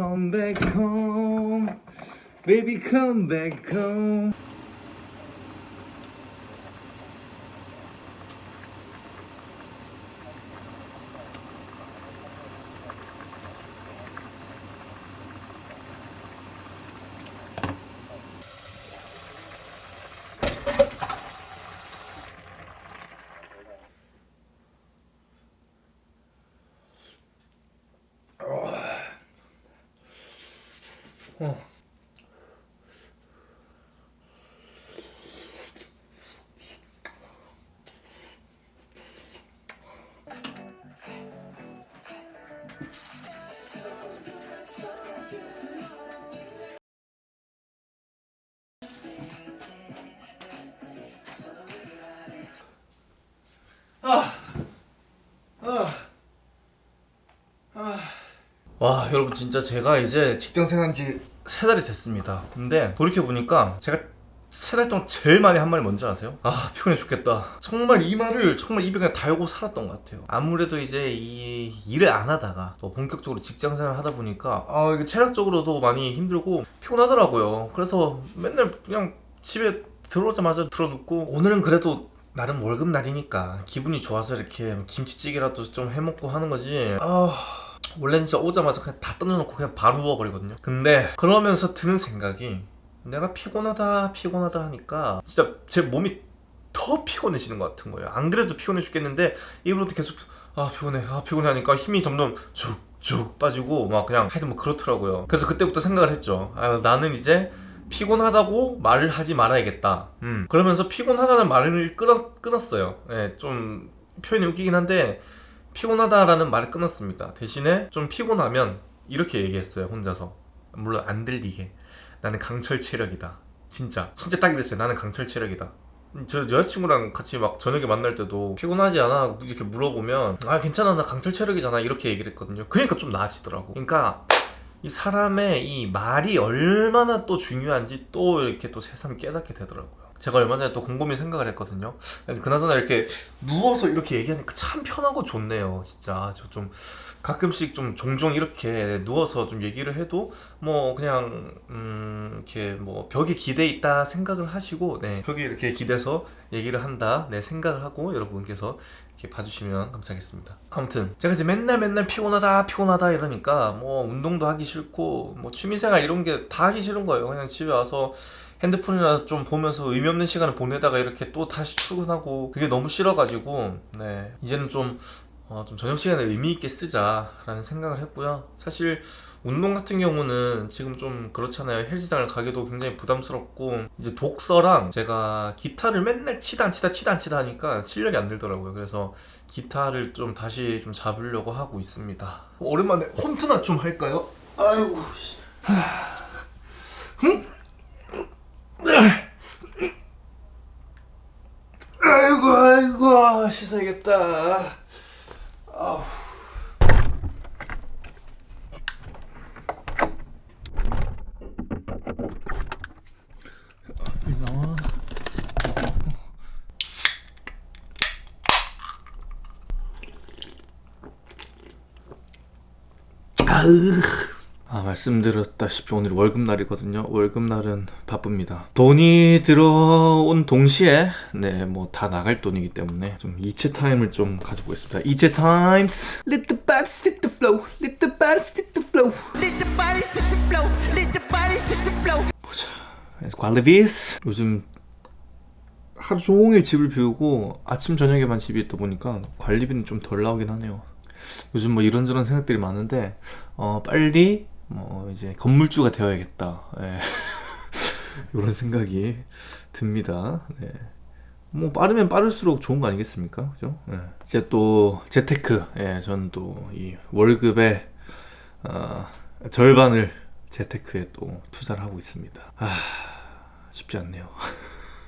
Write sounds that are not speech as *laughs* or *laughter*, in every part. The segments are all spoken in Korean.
come back home. Baby come back home Oh. 와 여러분 진짜 제가 이제 직장 생활한 지 세 달이 됐습니다. 근데 돌이켜보니까 제가 세 달 동안 제일 많이 한 말이 뭔지 아세요? 아 피곤해 죽겠다. 정말 이 말을 정말 입에 그냥 달고 살았던 것 같아요. 아무래도 이제 이 일을 안 하다가 또 본격적으로 직장 생활을 하다 보니까 아 이게 체력적으로도 많이 힘들고 피곤하더라고요. 그래서 맨날 그냥 집에 들어오자마자 들어눕고 오늘은 그래도 나름 월급 날이니까 기분이 좋아서 이렇게 김치찌개라도 좀 해먹고 하는 거지. 아 원래는 진짜 오자마자 그냥 다 던져놓고 그냥 바로 누워버리거든요. 근데 그러면서 드는 생각이 내가 피곤하다 피곤하다 하니까 진짜 제 몸이 더 피곤해지는 것 같은 거예요. 안 그래도 피곤해 죽겠는데 입으로도 계속 아 피곤해 아 피곤해 하니까 힘이 점점 쭉쭉 빠지고 막 그냥 하여튼 뭐 그렇더라고요. 그래서 그때부터 생각을 했죠. 아 나는 이제 피곤하다고 말을 하지 말아야겠다. 음. 그러면서 피곤하다는 말을 끊었, 끊었어요. 예, 좀 표현이 웃기긴 한데 피곤하다라는 말을 끊었습니다. 대신에 좀 피곤하면 이렇게 얘기했어요 혼자서. 물론 안 들리게. 나는 강철 체력이다. 진짜. 진짜 딱 이랬어요. 나는 강철 체력이다. 저 여자친구랑 같이 막 저녁에 만날 때도 피곤하지 않아? 이렇게 물어보면 아 괜찮아. 나 강철 체력이잖아. 이렇게 얘기를 했거든요. 그러니까 좀 나아지더라고. 그러니까 이 사람의 이 말이 얼마나 또 중요한지 또 이렇게 또 새삼 깨닫게 되더라고요 제가 얼마 전에 또 곰곰이 생각을 했거든요. 그나저나 이렇게 누워서 이렇게 얘기하니까 참 편하고 좋네요 진짜. 저 좀 가끔씩 좀 종종 이렇게 누워서 좀 얘기를 해도 뭐 그냥 음 이렇게 뭐 벽에 기대 있다 생각을 하시고 네 벽에 이렇게 기대서 얘기를 한다 네 생각을 하고 여러분께서 이렇게 봐주시면 감사하겠습니다. 아무튼 제가 이제 맨날 맨날 피곤하다 피곤하다 이러니까 뭐 운동도 하기 싫고 뭐 취미생활 이런 게 다 하기 싫은 거예요. 그냥 집에 와서 핸드폰이나 좀 보면서 의미 없는 시간을 보내다가 이렇게 또 다시 출근하고 그게 너무 싫어가지고 네. 이제는 좀, 어, 좀 저녁 시간에 의미 있게 쓰자라는 생각을 했고요. 사실 운동 같은 경우는 지금 좀 그렇잖아요. 헬스장을 가기도 굉장히 부담스럽고 이제 독서랑 제가 기타를 맨날 치다 안 치다 치다 안 치다 하니까 실력이 안 들더라고요. 그래서 기타를 좀 다시 좀 잡으려고 하고 있습니다. 오랜만에 홈트나 좀 할까요? 아이고 흠? 아이고 아이고 씻어야겠다 아우. 나와 아 말씀드렸다시피 오늘 월급날이거든요. 월급날은 바쁩니다. 돈이 들어온 동시에 네 뭐 다 나갈 돈이기 때문에 좀 이체 타임을 좀 가져보겠습니다. 이체 타임스. Let the body sit the flow. Let the body sit the flow. Let the body sit the flow. Let the body sit the flow. 보자. 관리비스 요즘 하루 종일 집을 비우고 아침 저녁에만 집에 있다 보니까 관리비는 좀 덜 나오긴 하네요. 요즘 뭐 이런저런 생각들이 많은데 어 빨리 뭐 이제 건물주가 되어야겠다. 예. *laughs* 이런 생각이 듭니다. 네. 뭐 빠르면 빠를수록 좋은 거 아니겠습니까? 그죠? 예. 이제 또 재테크. 예, 저는 또 이 월급의 어, 절반을 재테크에 또 투자를 하고 있습니다. 아 쉽지 않네요.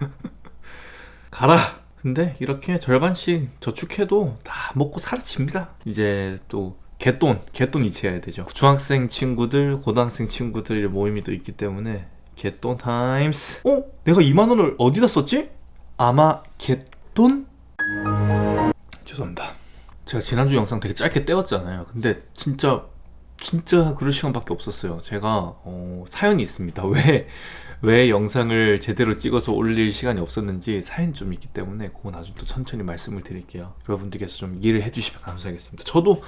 *laughs* 가라! 근데 이렇게 절반씩 저축해도 다 먹고 사라집니다. 이제 또 개돈, 개돈 이체해야 되죠 중학생 친구들, 고등학생 친구들 모임이 또 있기 때문에 개돈 타임스 어? 내가 2만원을 어디다 썼지? 아마 개돈? 죄송합니다 제가 지난주 영상 되게 짧게 떼었잖아요 근데 진짜 진짜 그럴 시간밖에 없었어요. 제가 어, 사연이 있습니다. *laughs* 왜, 왜 영상을 제대로 찍어서 올릴 시간이 없었는지 사연이 좀 있기 때문에 그거 나중에 또 천천히 말씀을 드릴게요. 여러분들께서 좀 이해를 해주시면 감사하겠습니다. 저도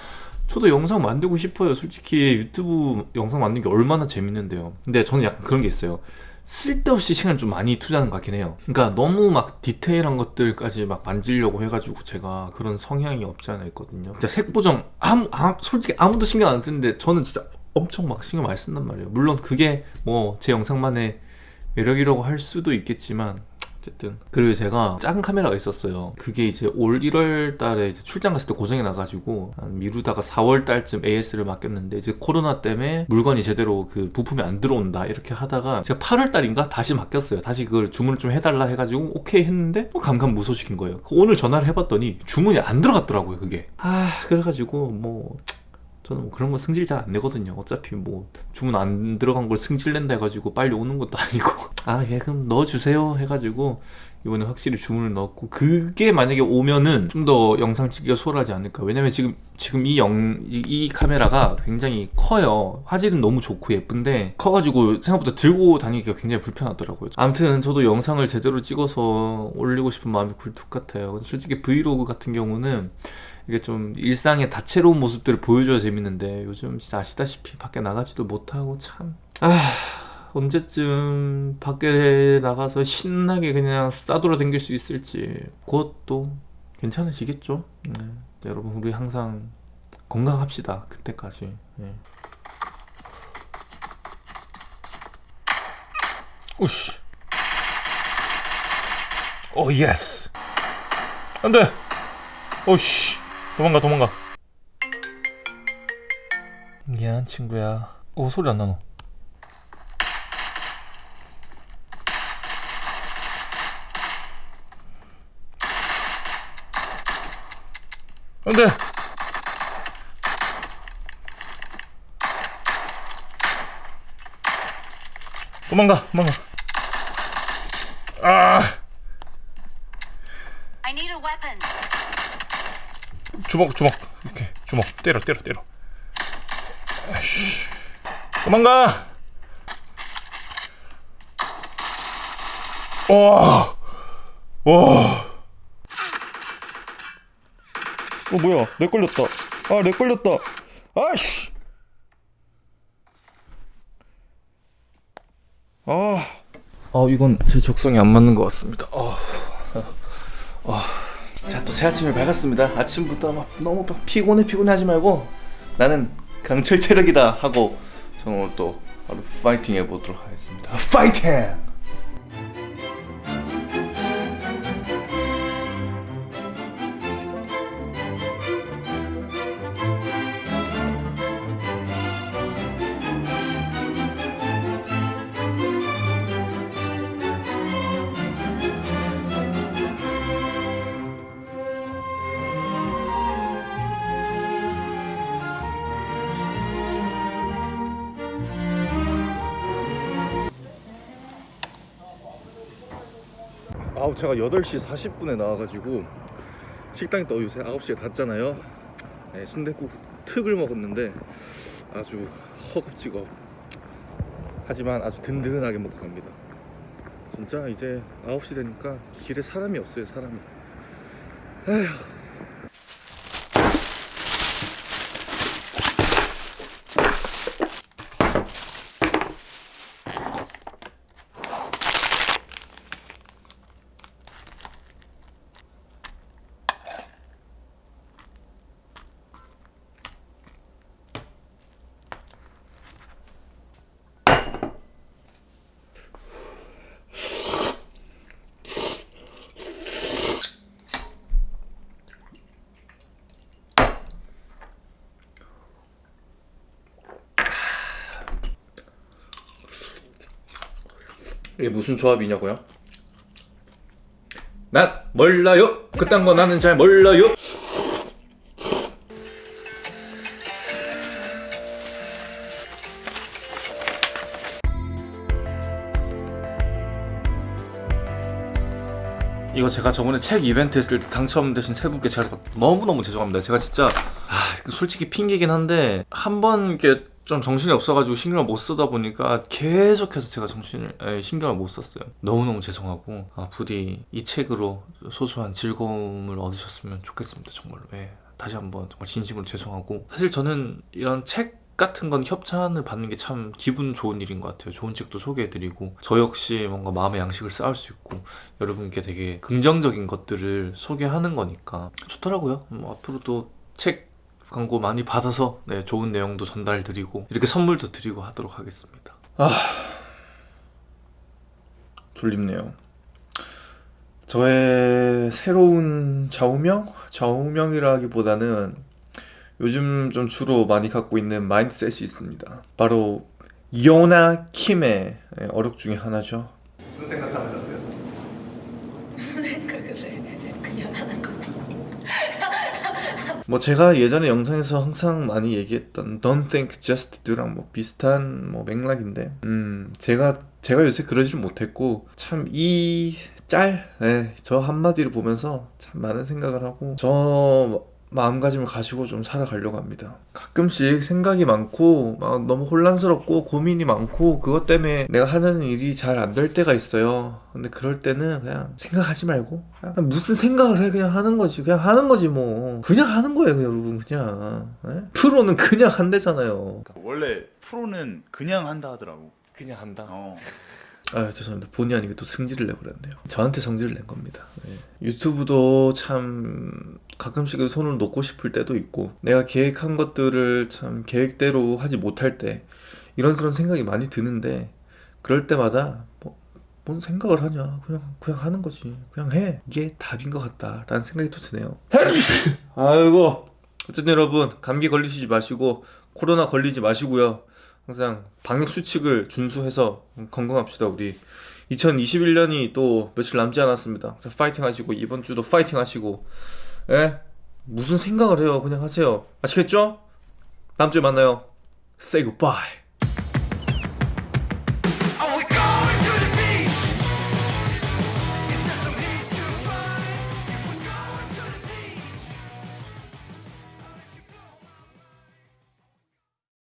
저도 영상 만들고 싶어요. 솔직히 유튜브 영상 만드는 게 얼마나 재밌는데요. 근데 저는 약간 그런 게 있어요. 쓸데없이 시간 좀 많이 투자하는 것 같긴 해요. 그러니까 너무 막 디테일한 것들까지 막 만지려고 해가지고 제가 그런 성향이 없지 않아 있거든요. 진짜 색 보정 아무, 아무 솔직히 아무도 신경 안 쓰는데 저는 진짜 엄청 막 신경 많이 쓴단 말이에요. 물론 그게 뭐 제 영상만의 매력이라고 할 수도 있겠지만 어쨌든. 그리고 제가 작은 카메라가 있었어요. 그게 이제 올 1월 달에 출장 갔을 때 고장이 나가지고 한 미루다가 4월 달쯤 AS를 맡겼는데 이제 코로나 때문에 물건이 제대로 그 부품이 안 들어온다 이렇게 하다가 제가 8월 달인가 다시 맡겼어요. 다시 그걸 주문을 좀 해달라 해가지고 오케이 했는데 또 감감무소식인 거예요. 그 오늘 전화를 해봤더니 주문이 안 들어갔더라고요 그게. 아 그래가지고 뭐 저는 뭐 그런 거 승질 잘 안 내거든요. 어차피 뭐 주문 안 들어간 걸 승질 낸다 해가지고 빨리 오는 것도 *laughs* 아니고. 아예 그럼 넣어주세요 해가지고 이번에 확실히 주문을 넣었고 그게 만약에 오면은 좀 더 영상 찍기가 수월하지 않을까. 왜냐면 지금 지금 이 영 이, 이 카메라가 굉장히 커요. 화질은 너무 좋고 예쁜데 커가지고 생각보다 들고 다니기가 굉장히 불편하더라고요. 아무튼 저도 영상을 제대로 찍어서 올리고 싶은 마음이 굴뚝 같아요. 솔직히 브이로그 같은 경우는 이게 좀 일상의 다채로운 모습들을 보여줘야 재밌는데 요즘 진짜 아시다시피 밖에 나가지도 못하고 참 아... 언제쯤 밖에 나가서 신나게 그냥 싸돌아 댕길 수 있을지 그것도 괜찮으시겠죠? 네. 여러분 우리 항상 건강합시다 그때까지 네. 오씨. 오 예스. 안돼. 오씨. 도망가 도망가. 미안 친구야. 오 소리 안 나노. 안돼. 도망가 도망가. 아. I need a weapon. 주먹 주먹. 이렇게. 주먹. 때려 때려 때려. 아이씨. 도망가! 와 와. 어 뭐야? 렉 걸렸다. 아렉 걸렸다. 아이씨. 아, 아 이건 제 적성에 안 맞는 것 같습니다. 아, 아. 자또새 아침을 밝았습니다. 아침부터 막 너무 막 피곤해 피곤해 하지 말고 나는 강철 체력이다 하고 저는 오늘 또 바로 파이팅 해보도록 하겠습니다. 파이팅! 아우 제가 8시 40분에 나와가지고 식당이 또 요새 9시에 닫잖아요. 네, 순댓국 특을 먹었는데 아주 허겁지겁. 하지만 아주 든든하게 먹고 갑니다. 진짜 이제 9시 되니까 길에 사람이 없어요 사람이. 에휴 이게 무슨 조합이냐고요? 난 몰라요. 그딴 거 나는 잘 몰라요. 이거 제가 저번에 책 이벤트 했을 때 당첨되신 세 분께 제가 너무너무 죄송합니다. 제가 진짜 아, 솔직히 핑계긴 한데 한번 이렇게 좀 정신이 없어가지고 신경을 못 쓰다 보니까 계속해서 제가 정신을 에, 신경을 못 썼어요. 너무너무 죄송하고 아, 부디 이 책으로 소소한 즐거움을 얻으셨으면 좋겠습니다. 정말로. 예. 다시 한번 정말 진심으로 죄송하고 사실 저는 이런 책 같은 건 협찬을 받는 게 참 기분 좋은 일인 것 같아요. 좋은 책도 소개해드리고 저 역시 뭔가 마음의 양식을 쌓을 수 있고 여러분께 되게 긍정적인 것들을 소개하는 거니까 좋더라고요. 뭐 앞으로도 책 광고 많이 받아서 네, 좋은 내용도 전달드리고 이렇게 선물도 드리고 하도록 하겠습니다. 졸립네요. 저의 새로운 좌우명? 좌우명이라기보다는 요즘 좀 주로 많이 갖고 있는 마인드셋이 있습니다. 바로 요나 킴의 어록 중에 하나죠. 무슨 생각하면서 하세요? 무슨 생각을 해? 그냥 하는 거지. 뭐 제가 예전에 영상에서 항상 많이 얘기했던 Don't think just do랑 뭐 비슷한 뭐 맥락인데 음 제가 제가 요새 그러질 못했고 참 이 짤, 네, 저 한마디를 보면서 참 많은 생각을 하고 저 마음가짐을 가지고 좀 살아가려고 합니다. 가끔씩 생각이 많고 막 너무 혼란스럽고 고민이 많고 그것 때문에 내가 하는 일이 잘 안 될 때가 있어요. 근데 그럴 때는 그냥 생각하지 말고 그냥 무슨 생각을 해 그냥 하는 거지 그냥 하는 거지 뭐 그냥 하는 거예요 여러분 그냥 예? 프로는 그냥 한대잖아요. 그러니까 원래 프로는 그냥 한다 하더라고. 그냥 한다. 어. 아 죄송합니다. 본의 아니게 또 승질을 내버렸네요. 저한테 성질을 낸 겁니다. 예. 유튜브도 참 가끔씩 손을 놓고 싶을 때도 있고 내가 계획한 것들을 참 계획대로 하지 못할 때 이런 그런 생각이 많이 드는데 그럴 때마다 뭐, 뭔 생각을 하냐. 그냥 그냥 하는 거지. 그냥 해. 이게 답인 것 같다 라는 생각이 또 드네요. *laughs* 아이고. 어쨌든 여러분 감기 걸리시지 마시고 코로나 걸리지 마시고요 항상 방역 수칙을 준수해서 건강합시다 우리. 2021년이 또 며칠 남지 않았습니다. 그래서 파이팅 하시고 이번 주도 파이팅 하시고. 예? 무슨 생각을 해요? 그냥 하세요. 아시겠죠? 다음 주에 만나요. Say goodbye